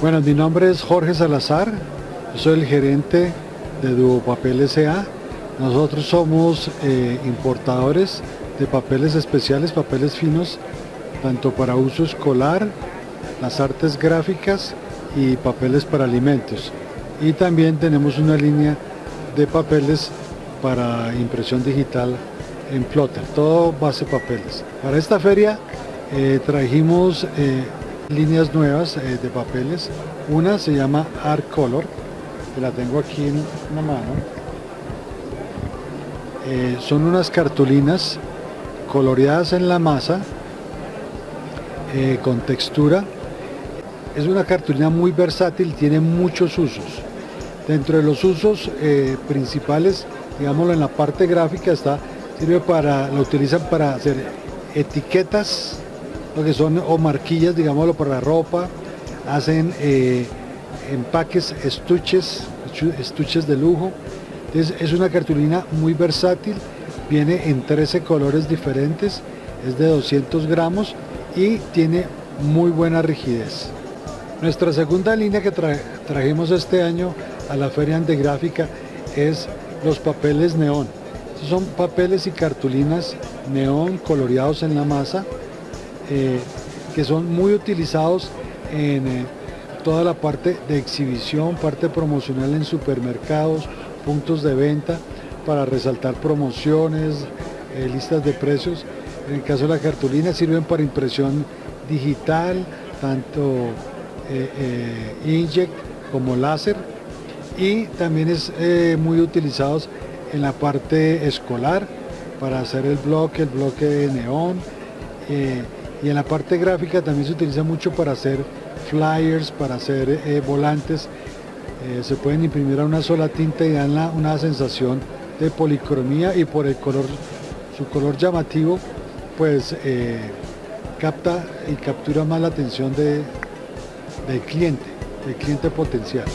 Bueno, mi nombre es Jorge Salazar, soy el gerente de Duopapel S.A. Nosotros somos eh, importadores de papeles especiales, papeles finos, tanto para uso escolar, las artes gráficas y papeles para alimentos. Y también tenemos una línea de papeles para impresión digital en plotter, todo base papeles. Para esta feria eh, trajimos eh, líneas nuevas eh, de papeles. Una se llama Art Color, que la tengo aquí en una mano. Eh, son unas cartulinas coloreadas en la masa, eh, con textura. Es una cartulina muy versátil, tiene muchos usos. Dentro de los usos principales, digámoslo en la parte gráfica, está, sirve para, lo utilizan para hacer etiquetas lo que son o marquillas, digámoslo, para la ropa, hacen eh, empaques, estuches, estuches de lujo. Entonces es una cartulina muy versátil, viene en 13 colores diferentes, es de 200 gramos y tiene muy buena rigidez. Nuestra segunda línea que trajimos este año a la Feria Antigráfica es los papeles neón. son papeles y cartulinas neón coloreados en la masa eh, que son muy utilizados en eh, toda la parte de exhibición, parte promocional en supermercados, puntos de venta, para resaltar promociones, eh, listas de precios. En el caso de la cartulina sirven para impresión digital, tanto inkjet como láser y también es muy utilizados en la parte escolar para hacer el bloque, el bloque de neón y en la parte gráfica también se utiliza mucho para hacer flyers, para hacer eh, volantes. Eh, se pueden imprimir a una sola tinta y dan una sensación de policromía y por el color, su color llamativo, pues eh, capta y captura más la atención del cliente, del cliente potencial.